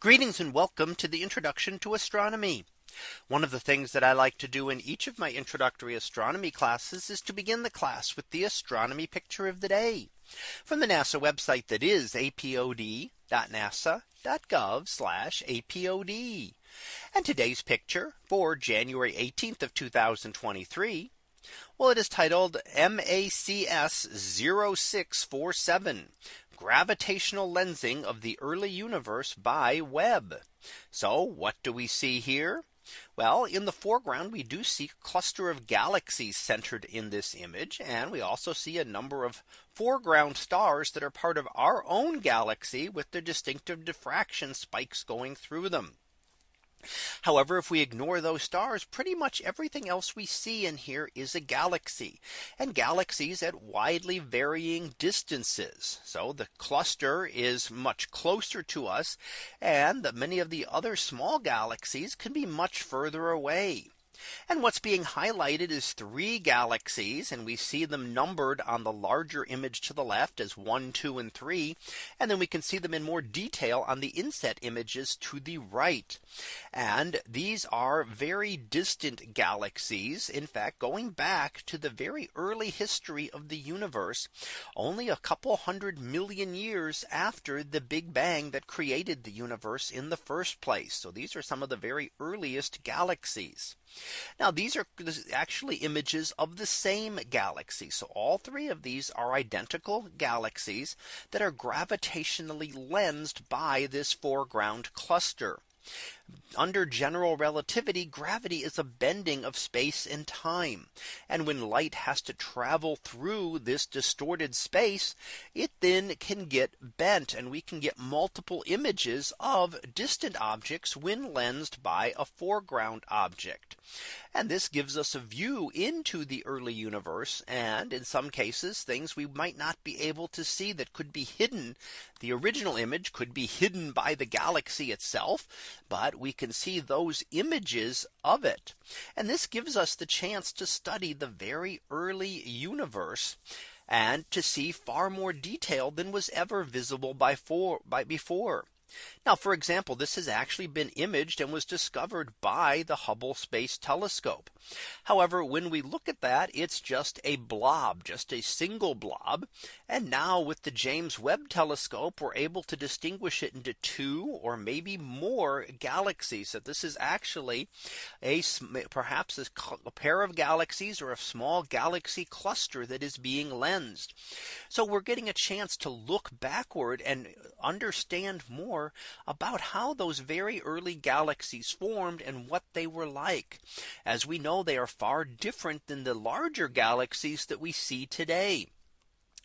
Greetings and welcome to the introduction to astronomy. One of the things that I like to do in each of my introductory astronomy classes is to begin the class with the astronomy picture of the day from the NASA website that is apod.nasa.gov apod. And today's picture for January 18th of 2023. Well, it is titled MACS 0647 gravitational lensing of the early universe by Webb. So what do we see here? Well, in the foreground, we do see a cluster of galaxies centered in this image. And we also see a number of foreground stars that are part of our own galaxy with their distinctive diffraction spikes going through them. However, if we ignore those stars, pretty much everything else we see in here is a galaxy and galaxies at widely varying distances. So the cluster is much closer to us and that many of the other small galaxies can be much further away. And what's being highlighted is three galaxies and we see them numbered on the larger image to the left as one, two, and three. And then we can see them in more detail on the inset images to the right. And these are very distant galaxies. In fact, going back to the very early history of the universe, only a couple hundred million years after the Big Bang that created the universe in the first place. So these are some of the very earliest galaxies. Now these are actually images of the same galaxy. So all three of these are identical galaxies that are gravitationally lensed by this foreground cluster. Under general relativity, gravity is a bending of space and time. And when light has to travel through this distorted space, it then can get bent and we can get multiple images of distant objects when lensed by a foreground object. And this gives us a view into the early universe. And in some cases, things we might not be able to see that could be hidden. The original image could be hidden by the galaxy itself. But we can see those images of it. And this gives us the chance to study the very early universe and to see far more detail than was ever visible by, for, by before. Now, for example, this has actually been imaged and was discovered by the Hubble Space Telescope. However, when we look at that, it's just a blob, just a single blob. And now with the James Webb Telescope, we're able to distinguish it into two or maybe more galaxies. That this is actually a perhaps a pair of galaxies or a small galaxy cluster that is being lensed. So we're getting a chance to look backward and understand more more about how those very early galaxies formed and what they were like. As we know, they are far different than the larger galaxies that we see today.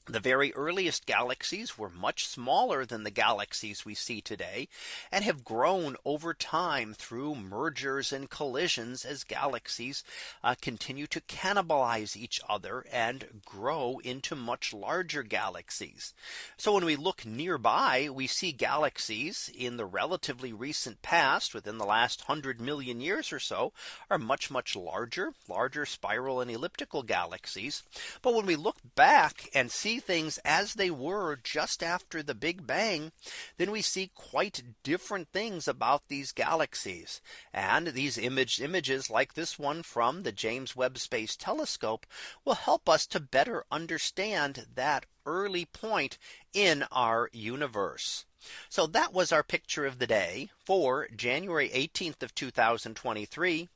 The very earliest galaxies were much smaller than the galaxies we see today and have grown over time through mergers and collisions as galaxies uh, continue to cannibalize each other and grow into much larger galaxies. So when we look nearby, we see galaxies in the relatively recent past within the last 100 million years or so are much much larger, larger spiral and elliptical galaxies. But when we look back and see see things as they were just after the Big Bang, then we see quite different things about these galaxies. And these image images like this one from the James Webb Space Telescope will help us to better understand that early point in our universe. So that was our picture of the day for January 18th of 2023.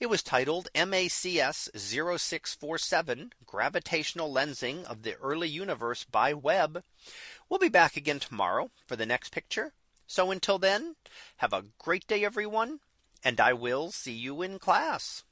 It was titled MACS 0647 gravitational lensing of the early universe by Webb. We'll be back again tomorrow for the next picture. So until then, have a great day, everyone. And I will see you in class.